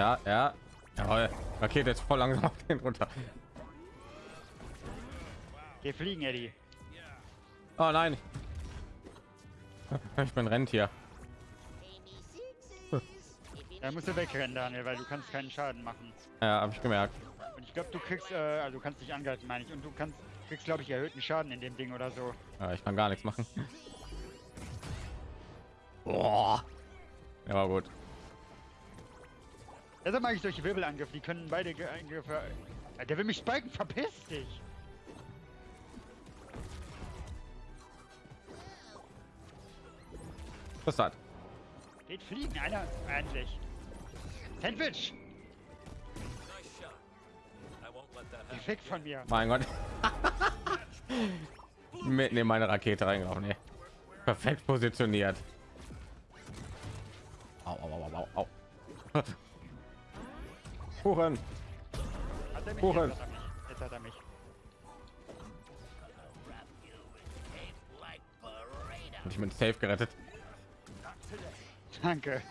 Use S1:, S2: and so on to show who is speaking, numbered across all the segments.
S1: Ja, ja. Jawohl. Rakete jetzt voll langsam auf den runter.
S2: Wir fliegen, Eddie.
S1: Oh nein. Ich bin Rentier.
S2: Da musst du wegrennen, Daniel, weil du kannst keinen Schaden machen.
S1: Ja, habe ich gemerkt.
S2: Und ich glaube, du kriegst, äh, also du kannst dich angreifen, meine ich. Und du kannst, kriegst, glaube ich, erhöhten Schaden in dem Ding oder so.
S1: Ja, ich kann gar nichts machen. Boah. Ja, war gut.
S2: Deshalb mag ich solche Wirbelangriffe, die können beide Ge- Angriffe... Ja, der will mich spiken, verpiss dich!
S1: Was hat?
S2: Geht fliegen, einer, endlich. Sandwich! Gefickt von mir.
S1: Mein Gott. Mitten in meine Rakete reingelaufen. Nee. Perfekt positioniert. Au, au, au, au, au. Huren.
S2: Hat er mich?
S1: Kuchen.
S2: Jetzt hat er mich. Jetzt hat er mich.
S1: Und ich bin safe gerettet.
S2: Danke.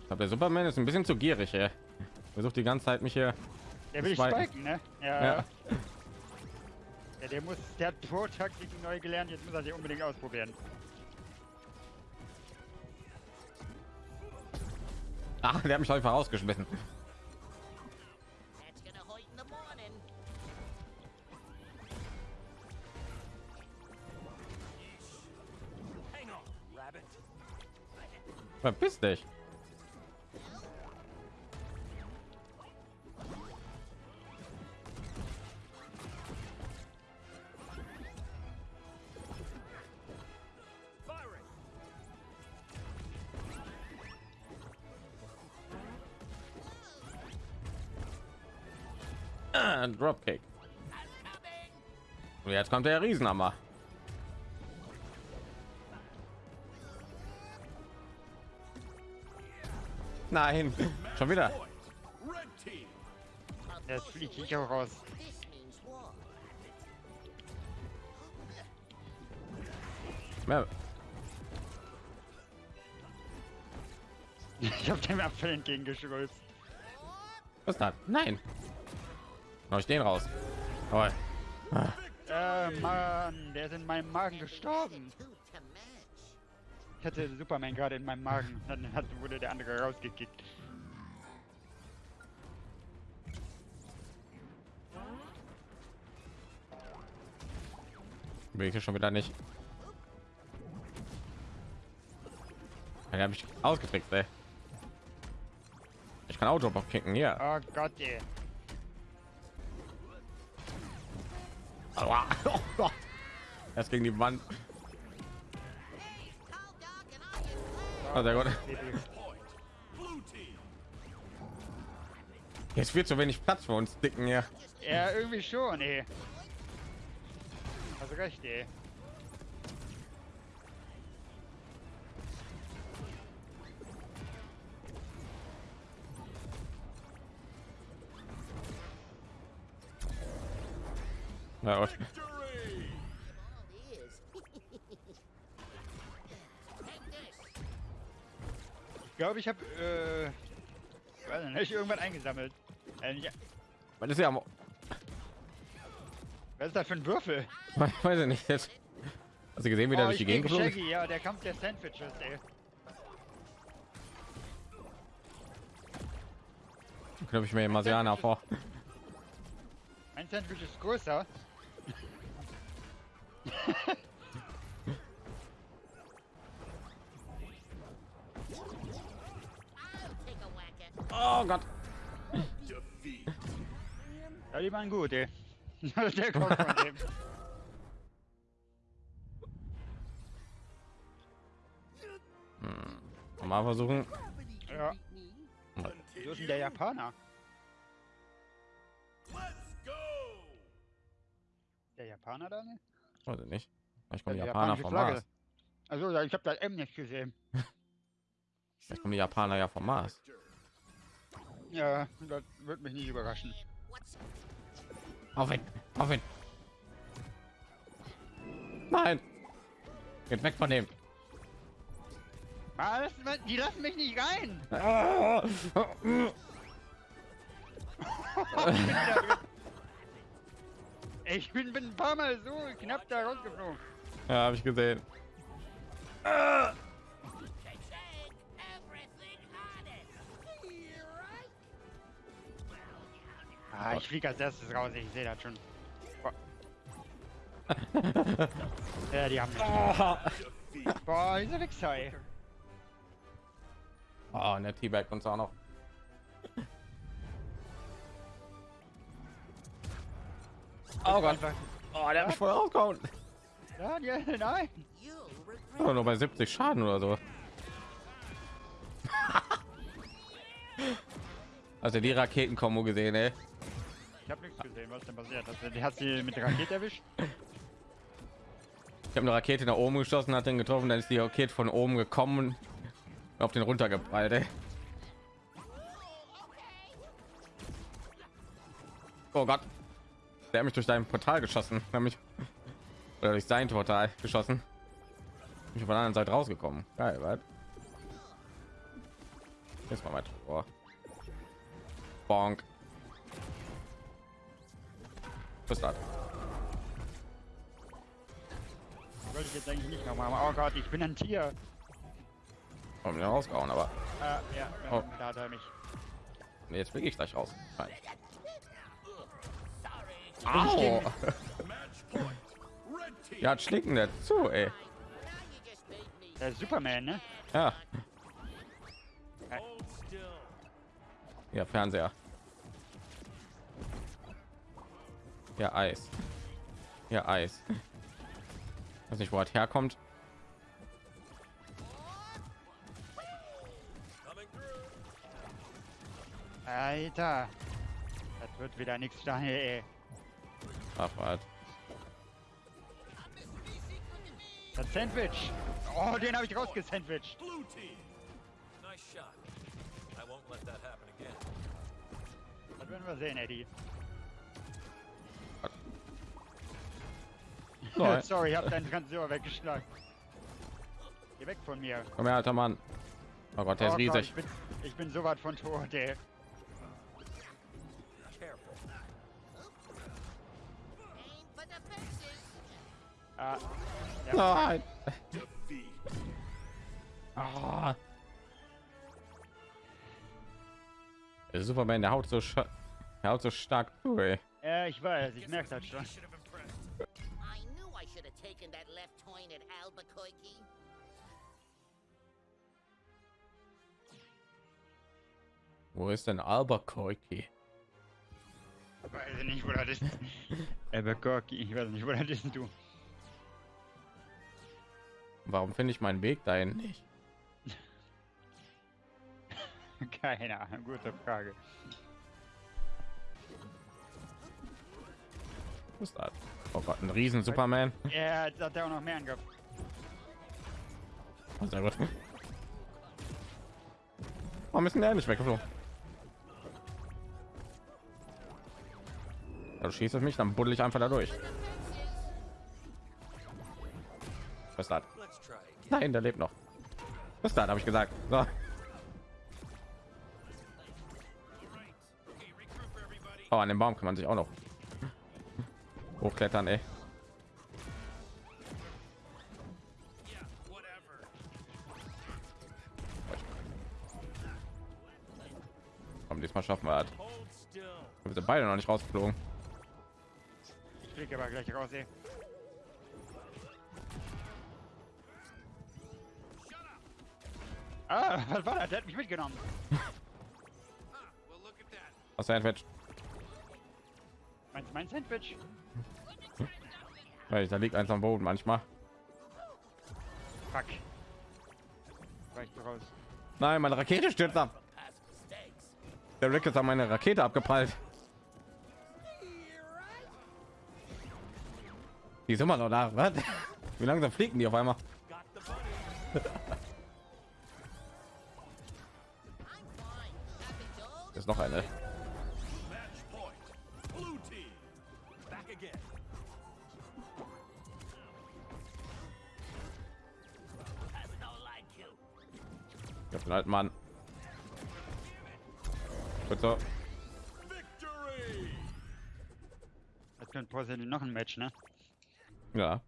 S1: Ich glaube, der Superman ist ein bisschen zu gierig, ey. Versucht die ganze Zeit mich hier.
S2: Der will
S1: Spiken.
S2: spiken, ne? Ja.
S1: Ja.
S2: ja. Der muss, der hat Pro-Taktik neu gelernt, jetzt muss er sie unbedingt ausprobieren.
S1: Ah, der hat mich einfach rausgeschmissen.
S3: That's gonna
S1: Ah, Dropkick. Und jetzt kommt der Riesenhammer. Nein, schon wieder.
S2: Jetzt fliege ich auch raus. Ich habe dem Apfel entgegengeschrüllt.
S1: Was ist das? Nein. Hau ich den raus. Jawohl.
S2: Äh, Mann, der ist in meinem Magen gestorben. Ich hatte Superman gerade in meinem Magen. Dann hat, wurde der andere rausgekickt.
S1: Bin ich hier schon wieder nicht. Ja, habe ich ausgetrickst, ey. Ich kann Auto kicken hier.
S2: Oh Gott, ey.
S1: Erst gegen die Wand. Oh.
S4: Blue team.
S1: Jetzt wird zu wenig Platz für uns dicken hier.
S2: Ja, irgendwie schon, ey. Hast recht, ey.
S1: Na gut.
S2: Ich glaube, ich habe, äh, weiß nicht, irgendwann eingesammelt. Äh, nicht,
S1: Was ist ja am
S2: was ist das für ein Würfel?
S1: Ich weiß ich nicht jetzt. Hast du gesehen, wie der
S2: Oh,
S1: durch die Gegend
S2: gegen
S1: geflogen?
S2: Shaggy, ja, der Kampf der Sandwiches, ey.
S1: Knöpfe ich mir den Marsianer vor.
S2: Mein Sandwich ist größer.
S1: Oh Gott.
S2: Ja, die waren gut, ey. der kommt von dem.
S1: Mal versuchen.
S2: Ja. Wo ist der Japaner?
S4: Let's go.
S2: Der Japaner, Daniel?
S1: Weiß ich nicht. Kommen die
S2: Ja,
S1: Japaner vom
S2: Flagge.
S1: Mars.
S2: Also, ich habe das M nicht gesehen.
S1: Vielleicht kommen die Japaner ja vom Mars.
S2: Ja, das wird mich nicht überraschen.
S1: Auf ihn. Auf ihn. Nein. Geht weg von dem.
S2: Was? Was? Die lassen mich nicht rein.
S1: Ah!
S2: Ich bin, bin ein paar Mal so knapp da rausgeflogen.
S1: Ja, habe ich gesehen.
S3: Right?
S2: Ah, ich fliege als erstes raus, ich sehe das schon. Boah. ja, die haben mich. Boah, dieser Wichser, ey.
S1: Oh, und der T-Bag uns auch noch. Oh Gott. Oh, der hat mich voll rausgehauen.
S2: Daniel, nein.
S1: Oh, nur bei 70 Schaden oder so. Also die Raketenkombo gesehen, ey.
S2: Ich habe nichts gesehen, was denn passiert? Die hat sie mit der Rakete erwischt?
S1: Ich habe eine Rakete nach oben geschossen, hat den getroffen, dann ist die Rakete von oben gekommen auf den runtergeprallt, ey. Oh Gott. Der hat mich durch dein Portal geschossen. Der mich oder durch sein Portal geschossen. Ich bin von der anderen Seite rausgekommen. Geil, was? Jetzt mal weiter. vor. Bonk. Ist das?
S2: Wollte ich jetzt eigentlich nicht nochmal machen. Oh Gott, ich bin ein Tier.
S1: Komm, wieder rausgehauen, aber
S2: Ah, ja,
S1: Oh.
S2: da hat er mich.
S1: nee, jetzt fliege ich gleich raus. Nein. Au! Ja, hat schlicken der zu, ey.
S2: Der Superman, ne?
S1: Ja, ja, Fernseher. Ja, Eis. Ja, Eis. Weiß nicht, wo das herkommt.
S2: Alter. Das wird wieder nichts, Daniel, ey.
S1: Ach, was?
S2: Das Sandwich. Oh, den habe ich rausgesandwiched.
S4: Blue team. Nice shot. I won't let that happen again.
S2: Das werden wir sehen, Eddie.
S1: So, ey.
S2: Sorry, ich hab deinen Transistor weggeschlagen. Geh weg von mir.
S1: komm her, alter Mann. Oh Gott, der ist
S2: Oh Gott,
S1: riesig.
S2: ich, bin, ich bin so weit von tot, ey. Ah, ja.
S1: Nein. Ah. Der Superman, der haut so, scha- der haut so stark zu, ey.
S2: ja, ich weiß, ich merke das schon.
S4: Should have impressed.
S3: I knew I should have taken that left turn at Albuquerque.
S1: Wo ist denn Albuquerque?
S2: Ich weiß nicht, wo das ist. Albuquerque, ich weiß nicht, wo das ist, du.
S1: Warum finde ich meinen Weg dahin nicht?
S2: Keine Ahnung, gute Frage.
S1: Was ist das? Oh Gott, ein riesen Superman.
S2: Ja, jetzt hat er auch noch mehr Angriff.
S1: Oh, sehr gut. Warum ist denn der nicht weggeflogen? Ja, Du schießt auf mich, dann buddel ich einfach da durch. Was ist das? Nein, der lebt noch. Ist das, habe ich gesagt. So. Oh, an dem Baum kann man sich auch noch hochklettern, ey. Diesmal schaffen wir das. Wir sind beide noch nicht rausgeflogen.
S2: Ich fliege aber gleich raus, ey. Ah, was war das? Der hat mich mitgenommen.
S1: Was Sandwich?
S2: Meinst du mein Sandwich?
S1: Weil da liegt eins am Boden manchmal.
S2: Fuck. Weicht du raus.
S1: Nein, meine Rakete stürzt ab. Der Rick ist an meine Rakete abgeprallt. Die ist immer noch da. Was? Wie langsam fliegen die auf einmal?
S3: Like you.
S1: Ich hab den alten Mann. Bitte.
S2: Das könnte possibly noch ein Match, ne?
S1: Ja.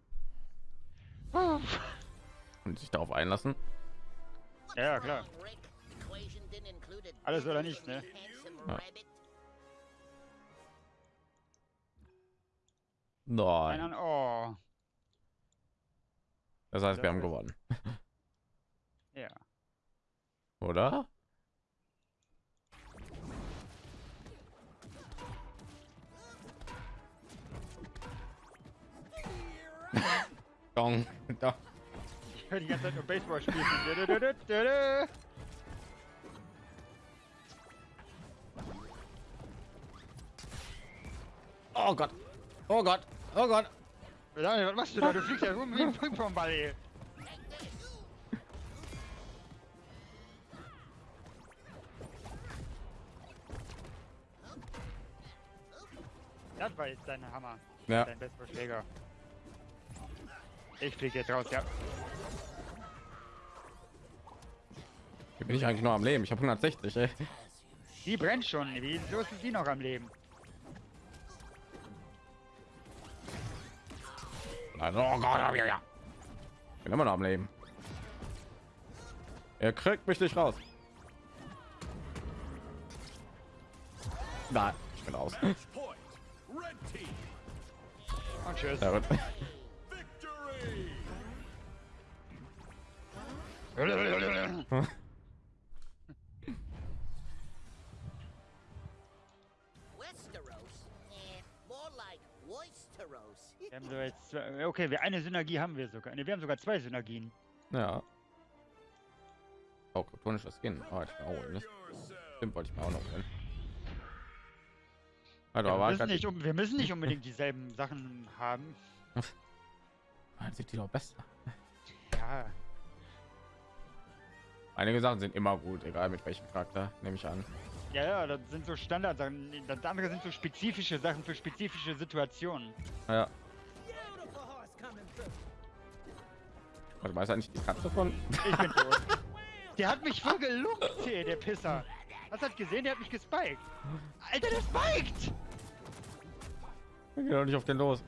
S1: Und sich darauf einlassen.
S2: Ja, klar. Alles oder nichts, ne?
S1: Ja. Nein.
S2: Ein, oh.
S1: Das heißt, wir haben gewonnen.
S2: Ja.
S1: Oder? Dong. Dong.
S2: Ich höre die ganze Zeit nur Baseball spielen.
S1: Oh Gott. Oh Gott. Oh Gott.
S2: Daniel, was machst du da? Du fliegst ja rum wie ein Ping-Pong-Ball, ey. Das war jetzt dein Hammer.
S1: Ja.
S2: Dein Baseballschläger. Ich flieg jetzt raus, ja.
S1: Hier bin ich eigentlich noch am Leben. Ich habe 160, ey.
S2: Die brennt schon. Wieso ist die noch am Leben?
S1: Nein, oh Gott, ja, ja, ja. Bin immer noch am Leben. Er kriegt mich nicht raus. Nein, ich bin.
S2: Und tschüss.
S1: Gut.
S2: Wir haben so jetzt zwei, okay, wir eine Synergie haben wir sogar. Ne, wir haben sogar zwei Synergien.
S1: Ja. Oh, kryptonisches Skin. Oh, ich auch holen. Ne? Stimmt, wollte ich mir auch noch holen. Also,
S2: Ja, wir, müssen nicht, um, wir müssen nicht unbedingt dieselben Sachen haben.
S1: Ah, sieht die doch besser.
S2: Ja,
S1: Einige Sachen sind immer gut, egal mit welchem Charakter, nehme ich an.
S2: ja, ja, das sind so Standardsachen. Das andere sind so spezifische Sachen für spezifische Situationen.
S1: Ja. Also weiß eigentlich die Katze von.
S2: Ich bin tot. Der hat mich voll geluckt, hier, der Pisser. Hast du das gesehen? Der hat mich gespiked. Alter, der spiked!
S1: Ich geh doch nicht auf den los.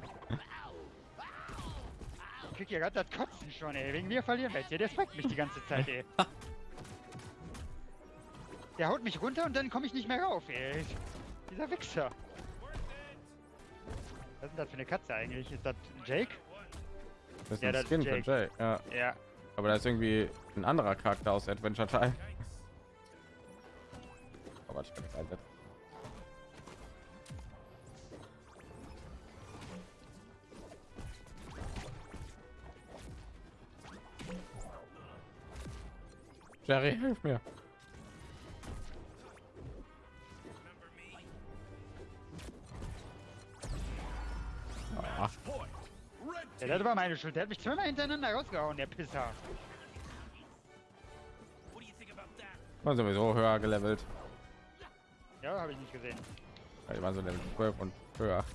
S2: Ich krieg ja gerade das Kotzen schon, ey. Wegen mir verlieren wir jetzt hier. Der spiked mich die ganze Zeit, ey. Der haut mich runter und dann komme ich nicht mehr rauf, ey. Dieser Wichser. Was ist denn das für eine Katze eigentlich? Ist das Jake?
S1: Das ist
S2: Ja,
S1: ein Skin von
S2: Jake.
S1: Ja.
S2: Ja.
S1: Aber da ist irgendwie ein anderer Charakter aus Adventure Time. Aber ich das einsetzen. Jerry, hilf mir.
S2: Ja, das war meine Schuld. Der hat mich zweimal hintereinander rausgehauen, der Pisser.
S1: War sowieso höher gelevelt.
S2: Ja, habe ich nicht gesehen.
S1: Ja, Die waren so Level 12 und höher.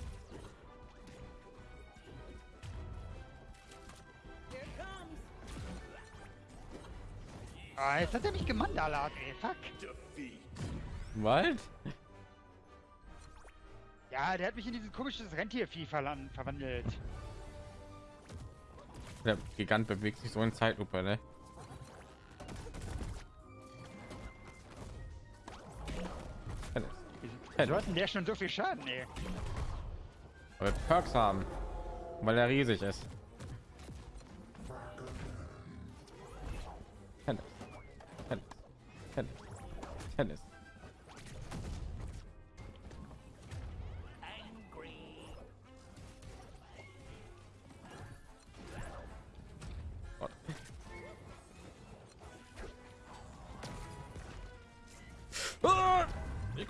S2: Ah, jetzt hat er mich gemandalat, ey. Fuck.
S1: Wald?
S2: Ja, der hat mich in dieses komisches Rentiervieh verwandelt.
S1: Der Gigant bewegt sich so in Zeitlupe, ne?
S2: Denn der schon so viel Schaden, ey?
S1: Weil wir Perks haben. Weil er riesig ist.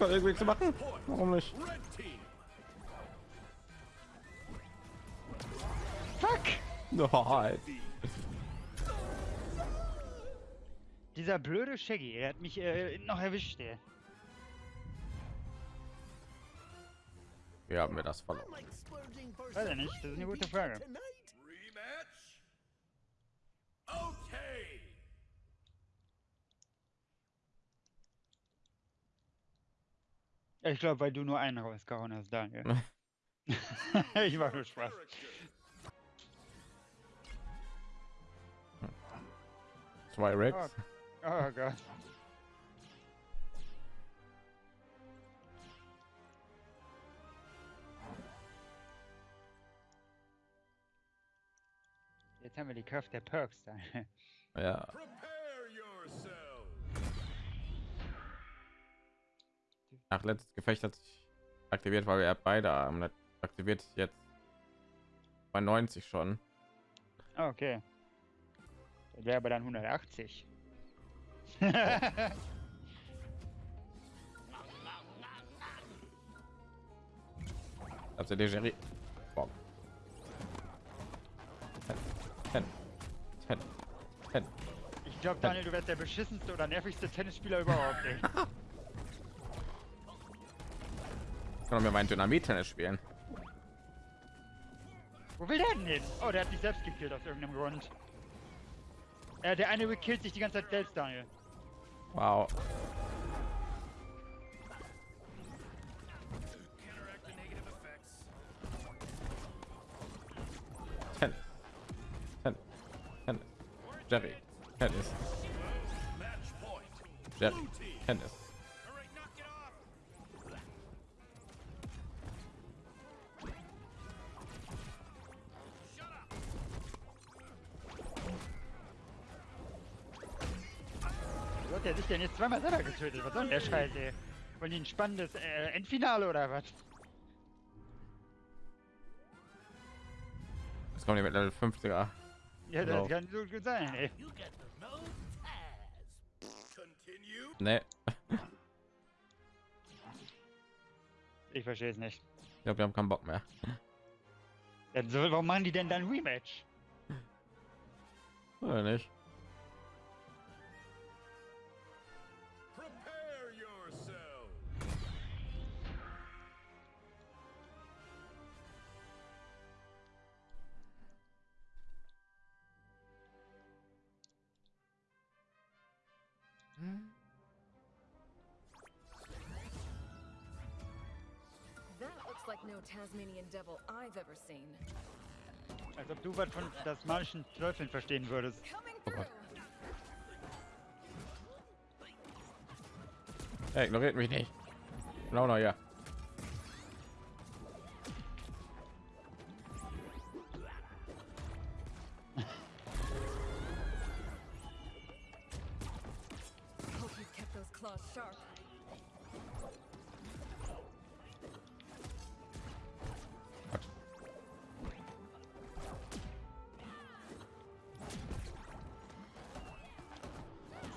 S1: Konnte irgendwie nichts machen. Warum nicht?
S2: Fuck!
S1: Nein.
S2: Dieser blöde Shaggy, er hat mich äh, noch erwischt, ey.
S1: Wie haben wir das verloren?
S2: Weiß
S3: some
S2: nicht, das ist eine gute Frage.
S3: tonight.
S4: Rematch. Okay.
S2: Ich glaube, weil du nur einen rausgehauen hast, Daniel. ich mach nur Spaß.
S1: Zwei Rex.
S2: Oh, oh Gott. Jetzt haben wir die Kraft der Perks da.
S1: Ja. Nach letztes Gefecht hat sich aktiviert, weil er beide hat aktiviert jetzt bei 90 schon.
S2: Ah, Okay. Das wäre aber dann 180.
S1: Also der Jerry. Boah. Ten. Ten. Ten.
S2: ich glaube, Daniel, du wärst der beschissenste oder nervigste Tennisspieler überhaupt.
S1: Kann mir mein Dynamit-Tennis spielen.
S2: Wo will der denn hin? Oh, der hat sich selbst gekillt aus irgendeinem Grund. Äh, der eine killt sich die ganze Zeit selbst, Daniel.
S1: Wow. Ten. Ten. Ten. Jerry. Tennis. Jerry. Tennis.
S2: Sich denn jetzt zweimal selber getötet? Was soll denn der Scheiß, ey? Wollen die ein spannendes äh, Endfinale oder was?
S1: Jetzt kommen die mit Level 50er.
S2: Ja,
S1: Genau.
S2: das kann so gut sein, ey.
S3: You get the no Taz.
S4: Continue.
S1: Ne,
S2: Ich verstehe es nicht.
S1: ich glaube, wir haben keinen Bock mehr.
S2: Ja, warum machen die denn dann Rematch?
S1: Oder nicht?
S5: Tasmanian devil I've ever seen.
S2: Als ob du was von tasmanischen Teufeln verstehen würdest.
S5: Coming
S1: Oh
S5: through.
S1: Gott. Hey, ignoriert mich nicht. Genau noch ja.
S5: Hope you've kept those claws sharp.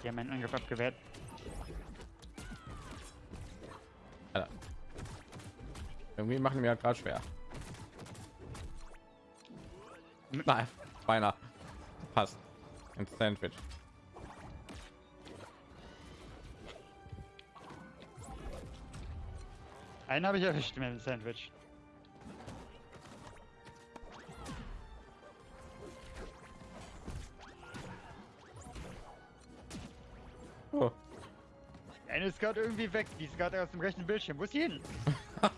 S2: Sie haben meinen Angriff abgewehrt.
S1: Alter. Irgendwie machen die mir gerade schwer. Nein, beinahe. Passt. Ins Sandwich.
S2: Einen habe ich erwischt mit dem Sandwich. Gerade irgendwie weg. Die ist gerade aus dem rechten Bildschirm. Wo ist die hin?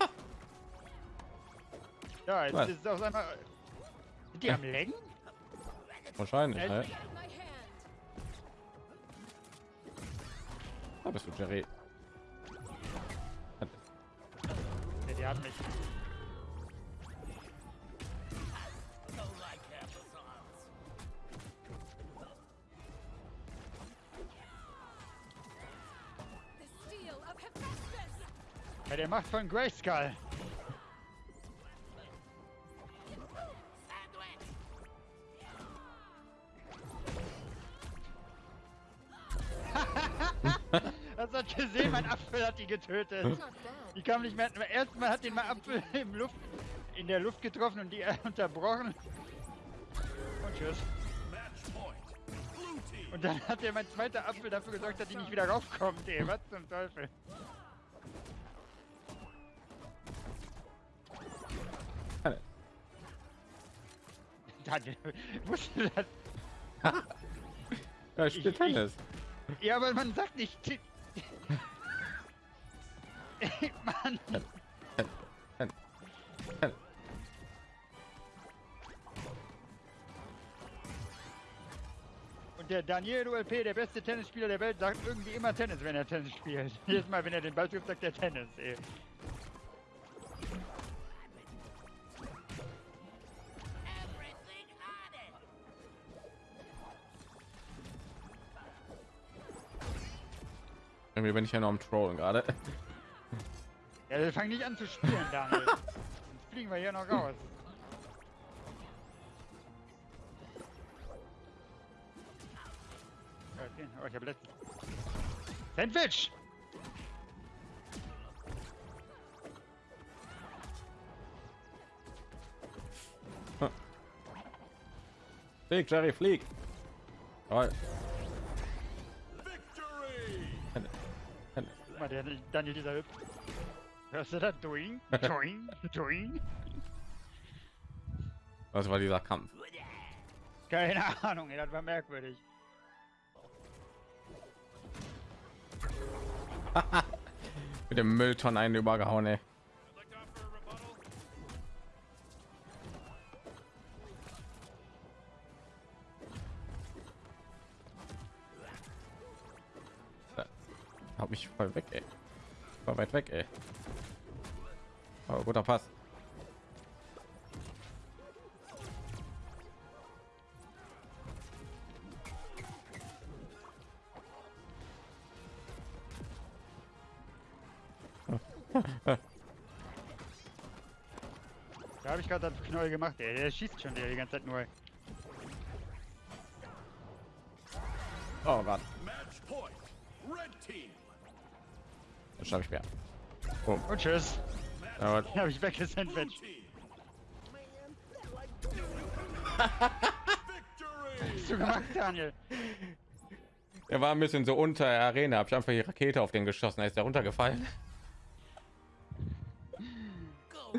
S2: ja, jetzt
S1: Was?
S2: ist es auf einmal. Sind die am Lenken?
S1: Wahrscheinlich,
S2: Äh,
S1: ne? Da bist du, Jerry.
S2: Ja, die hat mich. Bei der Macht von Grayskull. Hast du gesehen? Mein Apfel hat die getötet. Die kam nicht mehr. Erstmal hat den mein Apfel im Luft, in der Luft getroffen und die äh, unterbrochen. Und tschüss. Und dann hat der mein zweiter Apfel dafür gesorgt, dass die nicht wieder raufkommt, ey. Was zum Teufel? Daniel, musst du das.
S1: Ja, ich spiele
S2: Ich-
S1: Tennis.
S2: Ja, aber man sagt nicht. Mann. Und der Daniel ULP, der beste Tennisspieler der Welt, sagt irgendwie immer Tennis, wenn er Tennis spielt. Jedes Mal, wenn er den Ball trifft, sagt er Tennis, ey.
S1: Irgendwie bin ich ja noch am Trollen gerade.
S2: Ja, wir fangen nicht an zu spielen, Daniel. Sonst fliegen wir hier noch raus. Okay, oh, ich habe letzten. Sandwich!
S1: Flieg, Jerry, flieg. Jawohl.
S2: Mal, der Daniel dieser Hüpf. Hörst du das? Doing, doing, doing.
S1: Was war dieser Kampf?
S2: Keine Ahnung, ey, das war merkwürdig.
S1: Mit dem Mülltonnen einen übergehauen, ey. Weit weg, ey. Aber guter Pass.
S2: Da habe ich gerade das Knoll gemacht, ey. Der schießt schon wieder die ganze Zeit nur.
S1: Oh Gott, das schaffe ich mehr. Oh,
S2: Und tschüss.
S1: aber
S2: Den habe ich weggesandwiched. Hast du gemacht, Daniel?
S1: er war ein bisschen so unter der Arena. Hab ich einfach die Rakete auf den geschossen. Da ist er runtergefallen.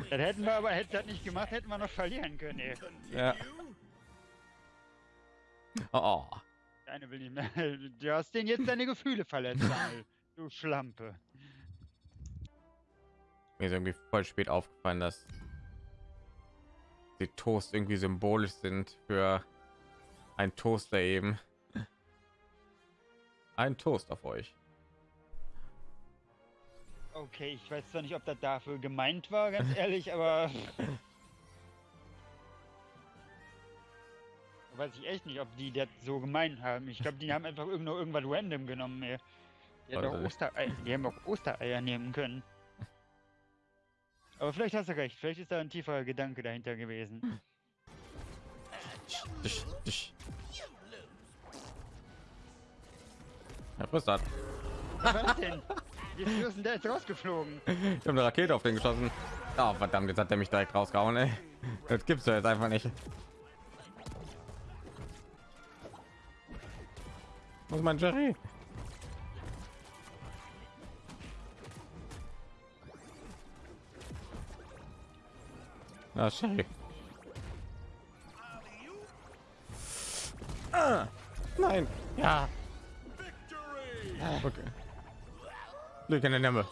S2: Das hätten wir aber, hätte das nicht gemacht, hätten wir noch verlieren können, ey.
S1: Ja. Oh,
S2: Deine will nicht mehr. Du hast den jetzt deine Gefühle verletzt, Daniel. Du Schlampe.
S1: Mir ist irgendwie voll spät aufgefallen, dass die Toast irgendwie symbolisch sind für ein Toaster eben. Ein Toast auf euch.
S2: Okay, ich weiß zwar nicht, ob das dafür gemeint war, ganz ehrlich, aber. weiß ich echt nicht, ob die das so gemeint haben. Ich glaube, die haben einfach irgend nur irgendwas random genommen, ey. Die, auch
S1: Also-
S2: Ostereier, die haben auch Ostereier nehmen können. Aber vielleicht hast du recht, vielleicht ist da ein tieferer Gedanke dahinter gewesen.
S1: Dich, dich. Das.
S2: Was denn? Wie ist denn der jetzt rausgeflogen?
S1: Ich habe eine Rakete auf den geschossen. Oh, verdammt, jetzt hat er mich direkt rausgehauen, ey. Das gibt's ja jetzt einfach nicht. Ist mein Jerry? Na, Jerry. Ah, nein. Ja. Okay. Glück in der Nemme.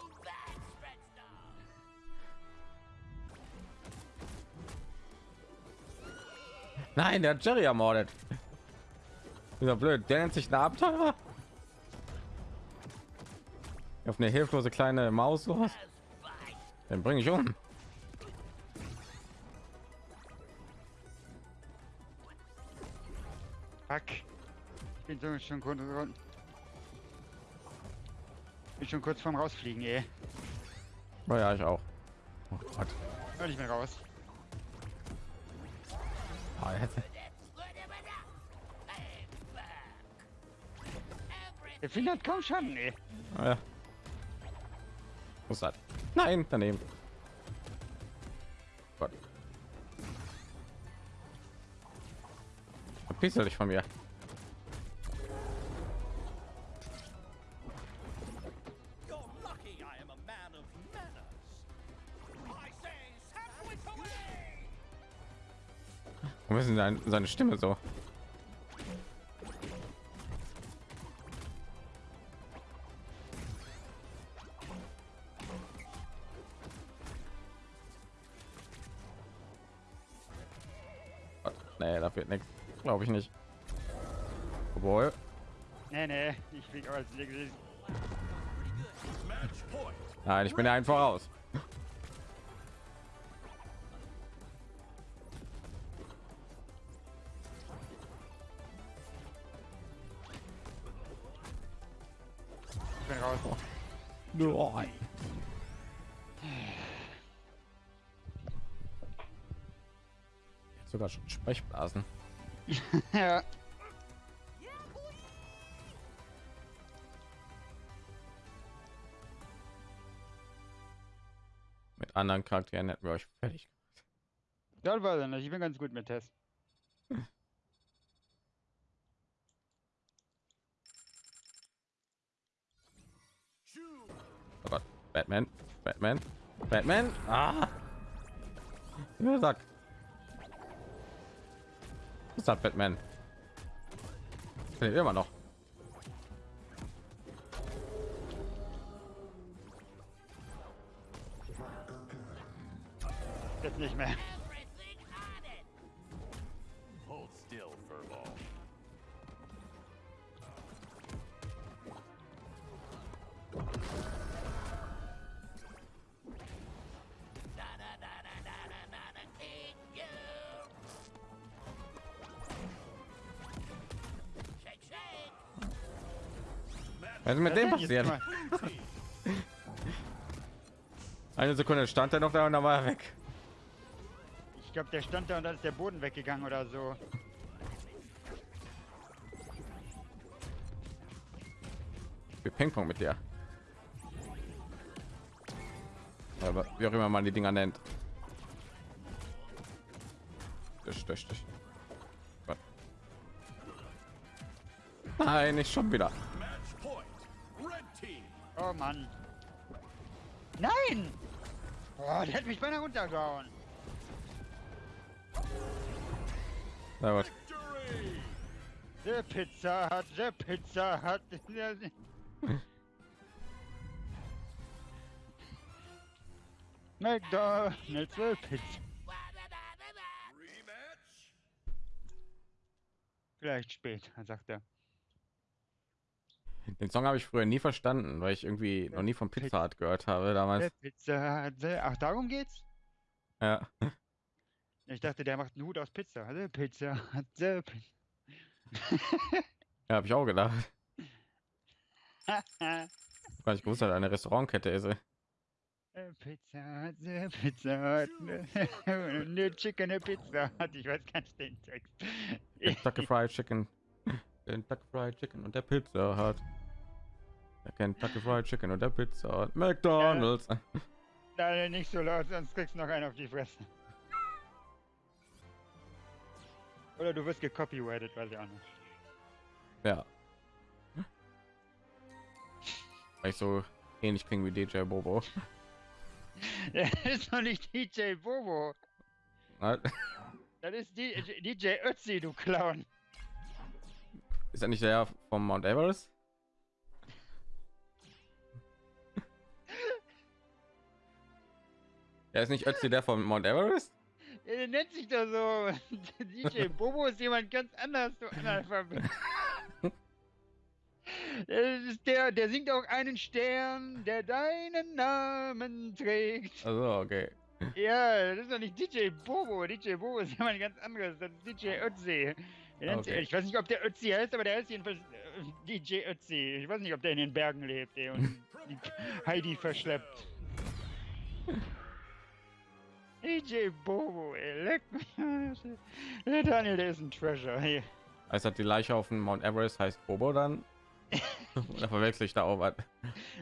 S1: Nein, der hat Jerry ermordet. Dieser blöd, der nennt sich ein Abenteurer. Auf eine hilflose kleine Maus los. Den bringe ich um.
S2: Ich bin kurz. Bin schon kurz vorm Rausfliegen, ey.
S1: Oh ja, ich auch. Oh Gott.
S2: Hör nicht mehr raus.
S1: Ah, jetzt-
S2: Der Finger hat kaum Schaden, ey.
S1: ah, ja. Was ist das? Nein, daneben. Gott. Verpiss dich von mir. Warum ist denn seine Stimme so? Nee, da wird nichts. Glaube ich nicht. Obwohl.
S2: Nee, nee, ich
S4: fliege als
S1: Nein, ich bin ja einfach raus. Mit anderen Charakteren hätten wir euch fertig.
S2: Das weiß ich nicht. Ich bin ganz gut mit.
S4: Choose.
S1: Oh Gott. Batman. Batman. Batman. Ah. Ja, sag. Was hat Batman? Immer noch.
S3: Shake shake.
S1: Was ist mit dem passiert? Eine Sekunde stand er noch da und dann war er weg.
S2: Ich glaube, der stand da und dann ist der Boden weggegangen oder so.
S1: Wir Ping-Pong mit dir. Aber wie auch immer man die Dinger nennt. Durch, durch. Gott. Nein, nicht schon wieder.
S4: Match point. Red team.
S2: Oh Mann. Nein! Boah, der hat mich beinahe runtergehauen.
S1: Na gut.
S2: Der Pizza hat, der Pizza hat. McDonald's will Pizza. Vielleicht spät, sagt er.
S1: Den Song habe ich früher nie verstanden, weil ich irgendwie noch nie von Pizza Hut gehört habe damals.
S2: Pizza der- ach, darum geht's?
S1: Ja.
S2: Ich dachte, der macht einen Hut aus Pizza. Der Pizza hat, der Pizza.
S1: Ja, habe ich auch gedacht. Weil ich gewusst, dass eine Restaurantkette ist.
S2: Der Pizza Pizza eine Chicken, Pizza hat. Ich weiß gar nicht den Text.
S1: Kentucky Fried Chicken. Kentucky Fried Chicken und der Pizza hat. Der Kentucky Fried Chicken und der Pizza hat. McDonald's.
S2: Nein, nicht so laut, sonst kriegst du noch einen auf die Fresse. Oder du wirst gecopyrighted, weiß ich auch nicht.
S1: Ja. Weil ich so ähnlich klinge wie DJ Bobo.
S2: Das ist doch nicht DJ Bobo. Das ist die, DJ Ötzi, du Clown.
S1: Ist er nicht der vom Mount Everest? Er ist nicht Ötzi der vom Mount Everest?
S2: Der nennt sich doch so. DJ Bobo ist jemand ganz anders, du Analphabet. Das ist der, der singt auch einen Stern, der deinen Namen trägt.
S1: Also okay.
S2: Ja, das ist doch nicht DJ Bobo. DJ Bobo ist jemand ganz anderes. Das ist DJ Ötzi.
S1: Okay.
S2: Ich weiß nicht, ob der Ötzi heißt, aber der heißt jedenfalls äh, DJ Ötzi. Ich weiß nicht, ob der in den Bergen lebt ey, und Heidi verschleppt. DJ Bobo, ey, leck mich. Der Daniel, der ist ein Treasure. Hey.
S1: Heißt das die Leiche auf dem Mount Everest heißt Bobo dann? Oder verwechsel ich da auch was?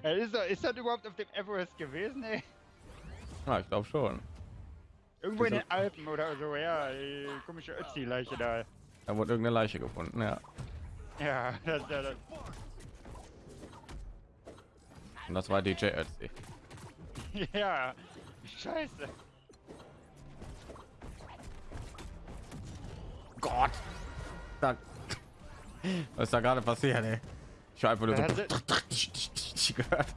S2: Ist, das- ist das überhaupt auf dem Everest gewesen, ey?
S1: Ja, ich glaube schon.
S2: Irgendwo in den Alpen oder so, ja. Die komische Ötzi-Leiche da.
S1: Da wurde irgendeine Leiche gefunden, ja.
S2: Ja, das, das, das.
S1: Und das war DJ Ötzi.
S2: Ja, scheiße.
S1: Gott! Da. Was ist da gerade passiert, ey? Ich habe einfach nur so gehört.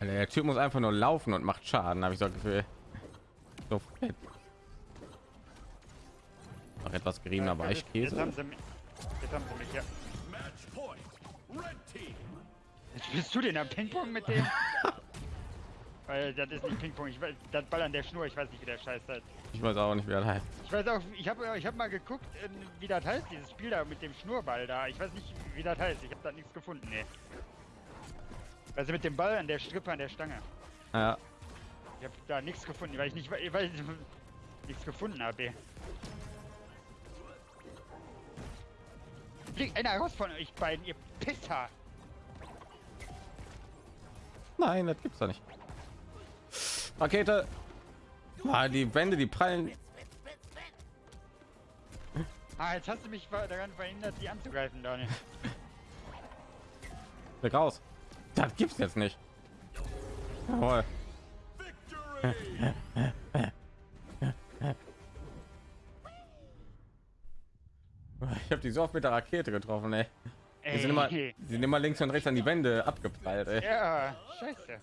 S1: Alter, der Typ muss einfach nur laufen und macht Schaden, habe ich so das Gefühl. So fett. Noch etwas geriebener
S2: Jetzt- Jetzt
S1: Weichkäse.
S2: haben sie mich. Jetzt haben sie mich, ja.
S4: Team.
S2: Jetzt bist du denn am Ping-Pong mit dem? Weil das ist nicht Ping-Pong, ich weiß, das Ball an der Schnur, ich weiß nicht, wie der Scheiß heißt.
S1: Ich weiß auch nicht, wer das heißt.
S2: Ich weiß auch, ich habe ich hab mal geguckt, äh, wie das heißt, dieses Spiel da mit dem Schnurball da. Ich weiß nicht, wie das heißt, ich habe da nichts gefunden, nee. Also mit dem Ball an der Strippe an der Stange.
S1: Ja,
S2: Ich habe da nichts gefunden, weil ich nicht, weil ich nichts gefunden habe. Fliegt einer raus von euch beiden, ihr Pisser!
S1: nein, das gibt's doch nicht. Rakete. Ah, die Wände, die prallen.
S2: Ah, jetzt hast du mich daran verhindert, die anzugreifen, Daniel.
S1: Weg raus. Das gibt's jetzt nicht. Jawohl. Ich habe die so oft mit der Rakete getroffen, ey. Die sind immer, die sind immer links und rechts an die Wände abgeprallt, ey.
S2: ja, scheiße.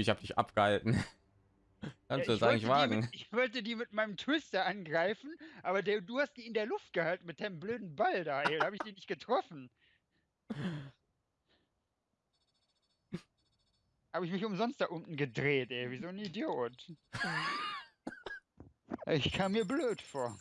S1: Ich habe dich abgehalten. Kannst du
S2: Ja,
S1: das eigentlich wagen?
S2: Mit, ich wollte die mit meinem Twister angreifen, aber der, du hast die in der Luft gehalten mit deinem blöden Ball da, ey. Da habe ich die nicht getroffen. Habe ich mich umsonst da unten gedreht, ey. Wie so ein Idiot. Ich kam mir blöd vor.